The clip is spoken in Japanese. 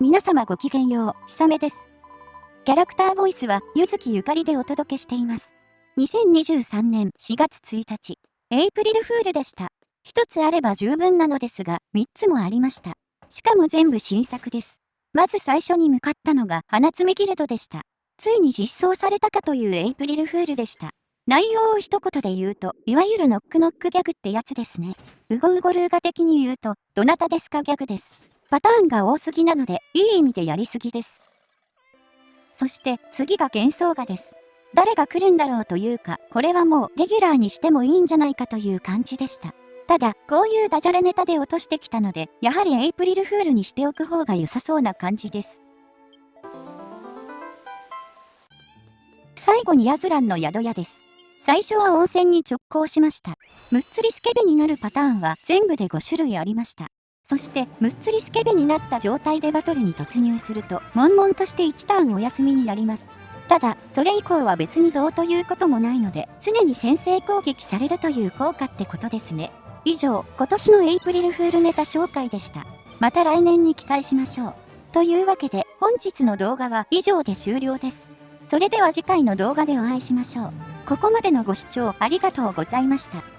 皆様ごきげんよう、ひさめです。キャラクターボイスは、ゆずきゆかりでお届けしています。2023年4月1日、エイプリルフールでした。一つあれば十分なのですが、三つもありました。しかも全部新作です。まず最初に向かったのが、花摘みギルドでした。ついに実装されたかというエイプリルフールでした。内容を一言で言うと、いわゆるノックノックギャグってやつですね。ウゴウゴルーガ的に言うと、どなたですかギャグです。パターンが多すぎなので、いい意味でやりすぎです。そして次が幻想画です。誰が来るんだろうというか、これはもうレギュラーにしてもいいんじゃないかという感じでした。ただ、こういうダジャレネタで落としてきたので、やはりエイプリルフールにしておく方が良さそうな感じです。最後にヤズランの宿屋です。最初は温泉に直行しました。むっつりスケベになるパターンは全部で5種類ありました。そして、むっつりスケベになった状態でバトルに突入すると、悶々として1ターンお休みになります。ただ、それ以降は別にどうということもないので、常に先制攻撃されるという効果ってことですね。以上、今年のエイプリルフールネタ紹介でした。また来年に期待しましょう。というわけで、本日の動画は以上で終了です。それでは次回の動画でお会いしましょう。ここまでのご視聴ありがとうございました。